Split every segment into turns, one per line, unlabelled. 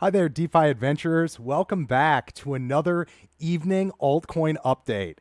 Hi there, DeFi adventurers. Welcome back to another evening altcoin update.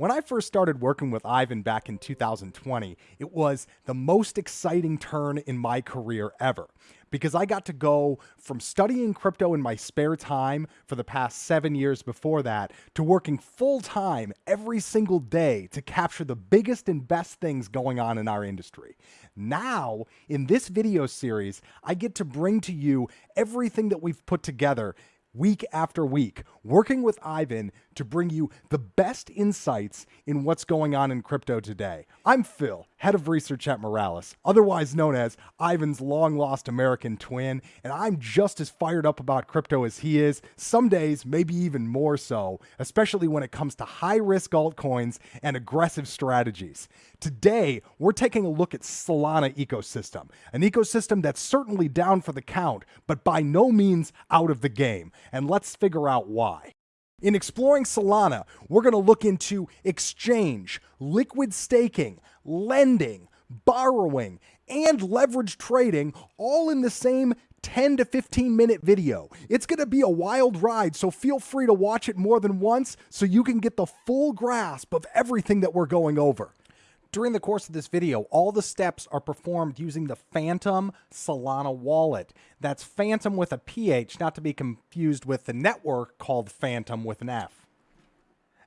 When I first started working with Ivan back in 2020, it was the most exciting turn in my career ever because I got to go from studying crypto in my spare time for the past seven years before that to working full time every single day to capture the biggest and best things going on in our industry. Now, in this video series, I get to bring to you everything that we've put together week after week, working with Ivan to bring you the best insights in what's going on in crypto today. I'm Phil, head of research at Moralis, otherwise known as Ivan's long lost American twin, and I'm just as fired up about crypto as he is, some days maybe even more so, especially when it comes to high risk altcoins and aggressive strategies. Today, we're taking a look at Solana ecosystem, an ecosystem that's certainly down for the count, but by no means out of the game, and let's figure out why. In exploring Solana, we're going to look into exchange, liquid staking, lending, borrowing, and leverage trading all in the same 10 to 15 minute video. It's going to be a wild ride, so feel free to watch it more than once so you can get the full grasp of everything that we're going over. During the course of this video, all the steps are performed using the Phantom Solana wallet. That's Phantom with a PH, not to be confused with the network called Fantom with an F.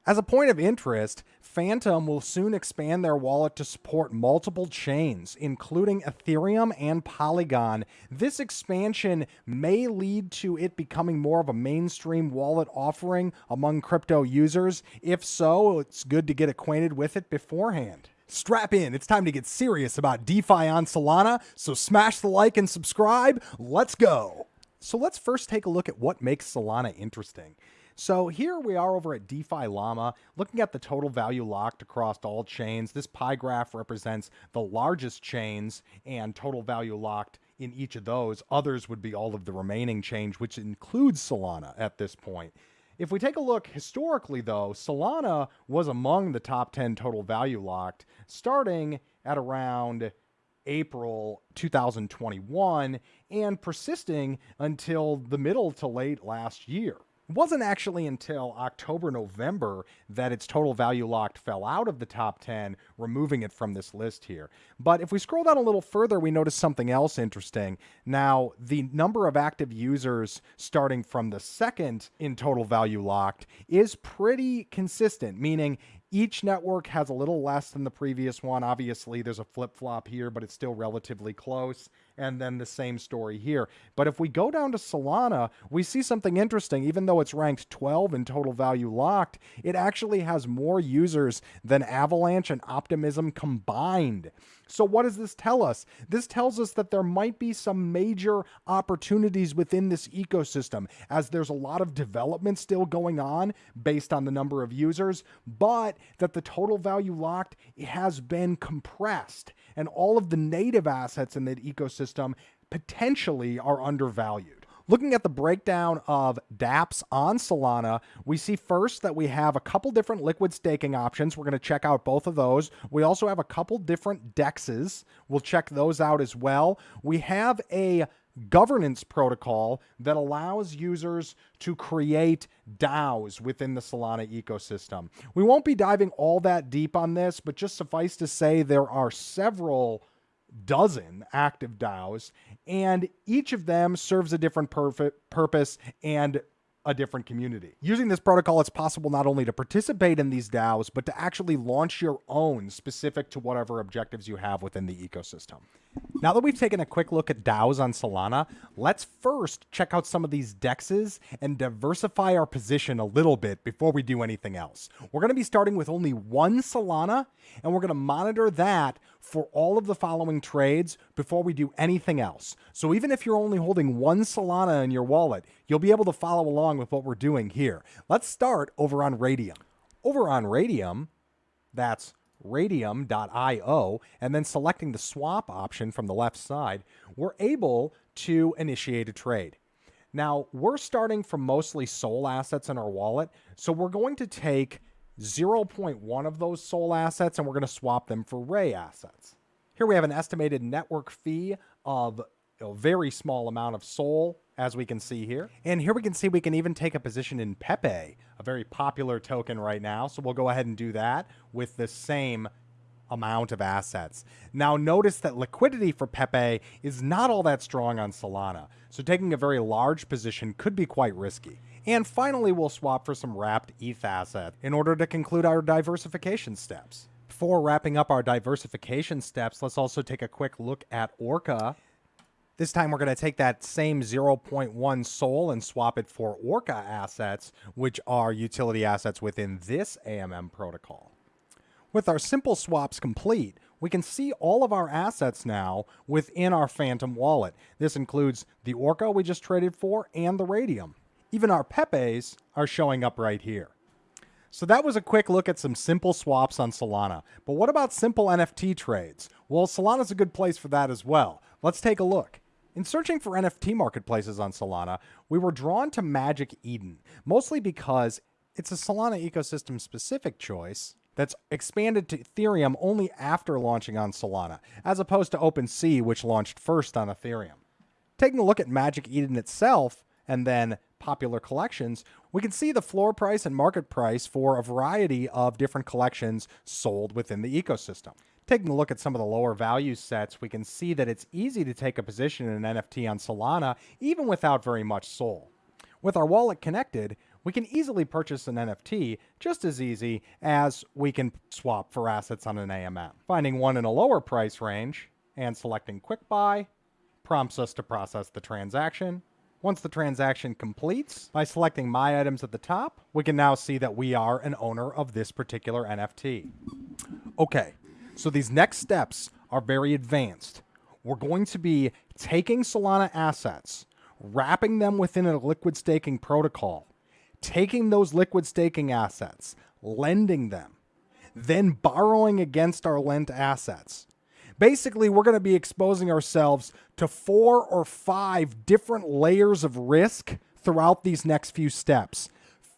As a point of interest, Phantom will soon expand their wallet to support multiple chains, including Ethereum and Polygon. This expansion may lead to it becoming more of a mainstream wallet offering among crypto users. If so, it's good to get acquainted with it beforehand. Strap in, it's time to get serious about DeFi on Solana, so smash the like and subscribe. Let's go. So let's first take a look at what makes Solana interesting. So here we are over at DeFi Llama, looking at the total value locked across all chains. This pie graph represents the largest chains and total value locked in each of those. Others would be all of the remaining chains, which includes Solana at this point. If we take a look historically, though, Solana was among the top 10 total value locked starting at around April 2021 and persisting until the middle to late last year. It wasn't actually until October, November that its total value locked fell out of the top 10, removing it from this list here. But if we scroll down a little further, we notice something else interesting. Now, the number of active users starting from the second in total value locked is pretty consistent, meaning each network has a little less than the previous one. Obviously, there's a flip flop here, but it's still relatively close. And then the same story here. But if we go down to Solana, we see something interesting. Even though it's ranked 12 in total value locked, it actually has more users than Avalanche and Optimism combined. So, what does this tell us? This tells us that there might be some major opportunities within this ecosystem, as there's a lot of development still going on based on the number of users, but that the total value locked has been compressed, and all of the native assets in that ecosystem potentially are undervalued. Looking at the breakdown of dApps on Solana, we see first that we have a couple different liquid staking options. We're going to check out both of those. We also have a couple different dexes. We'll check those out as well. We have a governance protocol that allows users to create DAOs within the Solana ecosystem. We won't be diving all that deep on this, but just suffice to say there are several dozen active DAOs, and each of them serves a different purpose and a different community. Using this protocol, it's possible not only to participate in these DAOs, but to actually launch your own specific to whatever objectives you have within the ecosystem. Now that we've taken a quick look at DAOs on Solana, let's first check out some of these dexes and diversify our position a little bit before we do anything else. We're going to be starting with only one Solana, and we're going to monitor that for all of the following trades before we do anything else. So even if you're only holding one Solana in your wallet, you'll be able to follow along with what we're doing here. Let's start over on Raydium. Over on Raydium, that's raydium.io, and then selecting the swap option from the left side, we're able to initiate a trade. Now, we're starting from mostly SOL assets in our wallet, so we're going to take 0.1 of those SOL assets and we're going to swap them for Ray assets. Here we have an estimated network fee of a very small amount of Sol, as we can see here. And here we can see we can even take a position in Pepe, very popular token right now. So we'll go ahead and do that with the same amount of assets. Now notice that liquidity for Pepe is not all that strong on Solana, so taking a very large position could be quite risky. And finally, we'll swap for some wrapped ETH asset in order to conclude our diversification steps. Before wrapping up our diversification steps, let's also take a quick look at Orca. This time we're going to take that same 0.1 SOL and swap it for Orca assets, which are utility assets within this AMM protocol. With our simple swaps complete, we can see all of our assets now within our Phantom wallet. This includes the Orca we just traded for and the Raydium. Even our Pepes are showing up right here. So that was a quick look at some simple swaps on Solana. But what about simple NFT trades? Well, Solana's a good place for that as well. Let's take a look. In searching for NFT marketplaces on Solana, we were drawn to Magic Eden, mostly because it's a Solana ecosystem specific choice that's expanded to Ethereum only after launching on Solana, as opposed to OpenSea, which launched first on Ethereum. Taking a look at Magic Eden itself, and then popular collections, we can see the floor price and market price for a variety of different collections sold within the ecosystem. Taking a look at some of the lower value sets, we can see that it's easy to take a position in an NFT on Solana, even without very much SOL. With our wallet connected, we can easily purchase an NFT just as easy as we can swap for assets on an AMM. Finding one in a lower price range and selecting Quick Buy prompts us to process the transaction. Once the transaction completes, by selecting My Items at the top, we can now see that we are an owner of this particular NFT. Okay, so these next steps are very advanced. We're going to be taking Solana assets, wrapping them within a liquid staking protocol, taking those liquid staking assets, lending them, then borrowing against our lent assets. Basically, we're going to be exposing ourselves to four or five different layers of risk throughout these next few steps.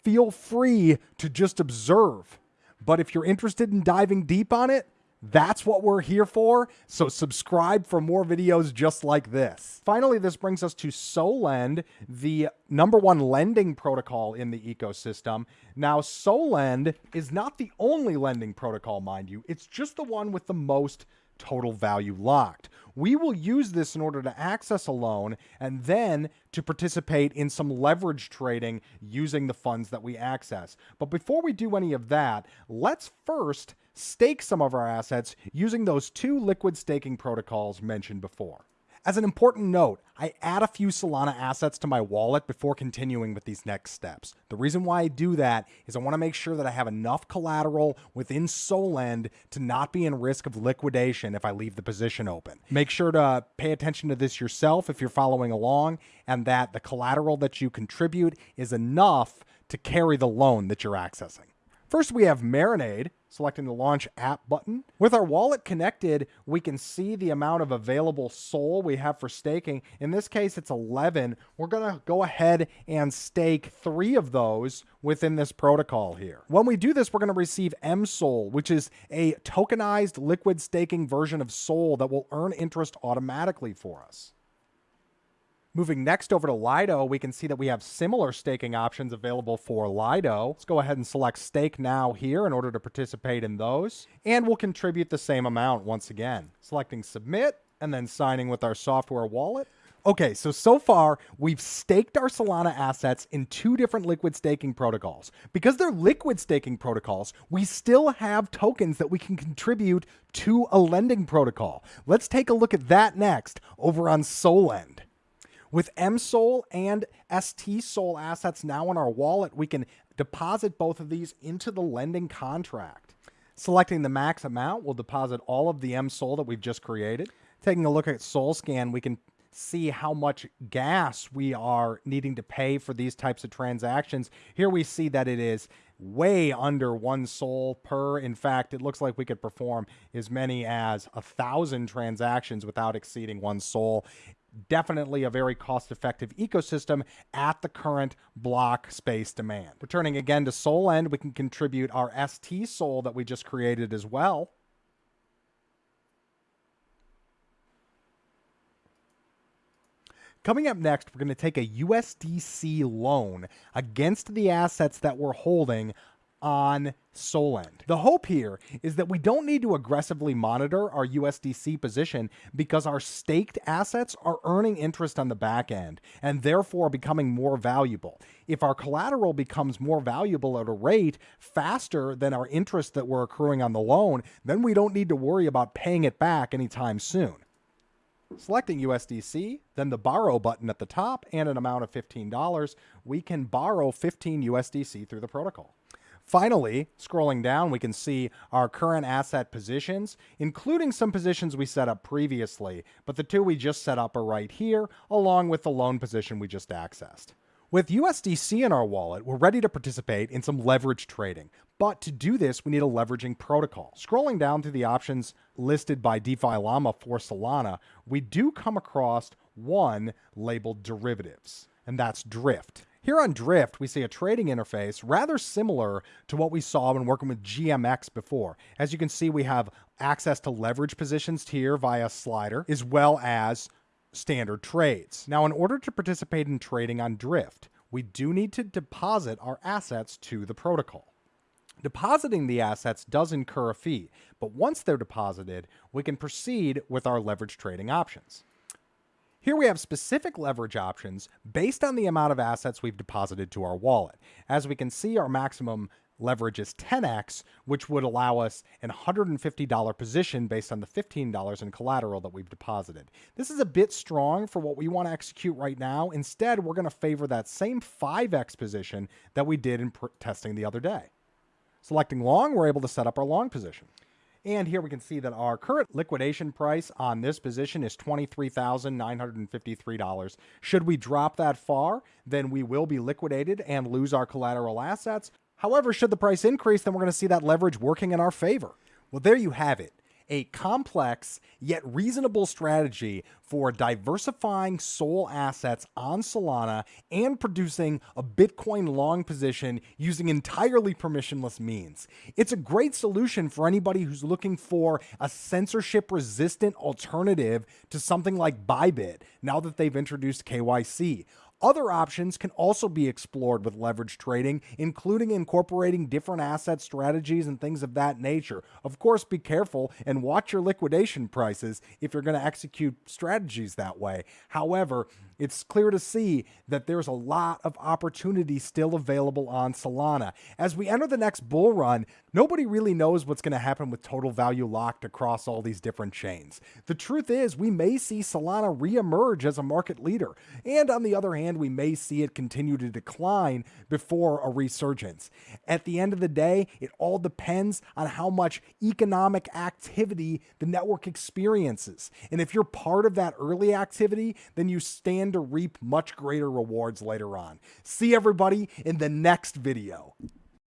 Feel free to just observe. But if you're interested in diving deep on it, that's what we're here for, so subscribe for more videos just like this. Finally, this brings us to Solend, the number one lending protocol in the ecosystem. Now, Solend is not the only lending protocol, mind you. It's just the one with the most total value locked. We will use this in order to access a loan and then to participate in some leverage trading using the funds that we access. But before we do any of that, let's first stake some of our assets using those two liquid staking protocols mentioned before. As an important note, I add a few Solana assets to my wallet before continuing with these next steps. The reason why I do that is I want to make sure that I have enough collateral within Solend to not be in risk of liquidation if I leave the position open. Make sure to pay attention to this yourself if you're following along and that the collateral that you contribute is enough to carry the loan that you're accessing. First, we have Marinade, selecting the Launch App button. With our wallet connected, we can see the amount of available SOL we have for staking. In this case, it's 11. We're going to go ahead and stake three of those within this protocol here. When we do this, we're going to receive MSOL, which is a tokenized liquid staking version of SOL that will earn interest automatically for us. Moving next over to Lido, we can see that we have similar staking options available for Lido. Let's go ahead and select Stake Now here in order to participate in those. And we'll contribute the same amount once again. Selecting Submit and then signing with our software wallet. Okay, so so far we've staked our Solana assets in two different liquid staking protocols. Because they're liquid staking protocols, we still have tokens that we can contribute to a lending protocol. Let's take a look at that next over on Solend. With MSOL and ST assets now in our wallet, we can deposit both of these into the lending contract. Selecting the max amount, we'll deposit all of the MSOL that we've just created. Taking a look at Solscan, we can see how much gas we are needing to pay for these types of transactions. Here we see that it is way under one SOL per. In fact, it looks like we could perform as many as a thousand transactions without exceeding one SOL definitely a very cost effective ecosystem at the current block space demand. Returning again to Solend, we can contribute our ST Sol that we just created as well. Coming up next, we're going to take a USDC loan against the assets that we're holding on Solend. The hope here is that we don't need to aggressively monitor our USDC position because our staked assets are earning interest on the back end and therefore becoming more valuable. If our collateral becomes more valuable at a rate faster than our interest that we're accruing on the loan, then we don't need to worry about paying it back anytime soon. Selecting USDC, then the borrow button at the top and an amount of $15, we can borrow 15 USDC through the protocol. Finally, scrolling down, we can see our current asset positions, including some positions we set up previously, but the two we just set up are right here, along with the loan position we just accessed. With USDC in our wallet, we're ready to participate in some leverage trading. But to do this, we need a leveraging protocol. Scrolling down to the options listed by DeFi Llama for Solana, we do come across one labeled derivatives, and that's Drift. Here on Drift, we see a trading interface rather similar to what we saw when working with GMX before. As you can see, we have access to leverage positions here via slider, as well as standard trades. Now, in order to participate in trading on Drift, we do need to deposit our assets to the protocol. Depositing the assets does incur a fee, but once they're deposited, we can proceed with our leverage trading options. Here we have specific leverage options based on the amount of assets we've deposited to our wallet. As we can see, our maximum leverage is 10x, which would allow us an $150 position based on the $15 in collateral that we've deposited. This is a bit strong for what we want to execute right now. Instead, we're going to favor that same 5x position that we did in testing the other day. Selecting long, we're able to set up our long position. And here we can see that our current liquidation price on this position is $23,953. Should we drop that far, then we will be liquidated and lose our collateral assets. However, should the price increase, then we're going to see that leverage working in our favor. Well, there you have it a complex yet reasonable strategy for diversifying SOL assets on Solana and producing a Bitcoin long position using entirely permissionless means. It's a great solution for anybody who's looking for a censorship resistant alternative to something like Bybit now that they've introduced KYC. Other options can also be explored with leverage trading, including incorporating different asset strategies and things of that nature. Of course, be careful and watch your liquidation prices if you're going to execute strategies that way. However, it's clear to see that there's a lot of opportunity still available on Solana. As we enter the next bull run, nobody really knows what's going to happen with total value locked across all these different chains. The truth is, we may see Solana reemerge as a market leader. And on the other hand, we may see it continue to decline before a resurgence. At the end of the day, it all depends on how much economic activity the network experiences. And if you're part of that early activity, then you to reap much greater rewards later on. See everybody in the next video.